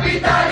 capital.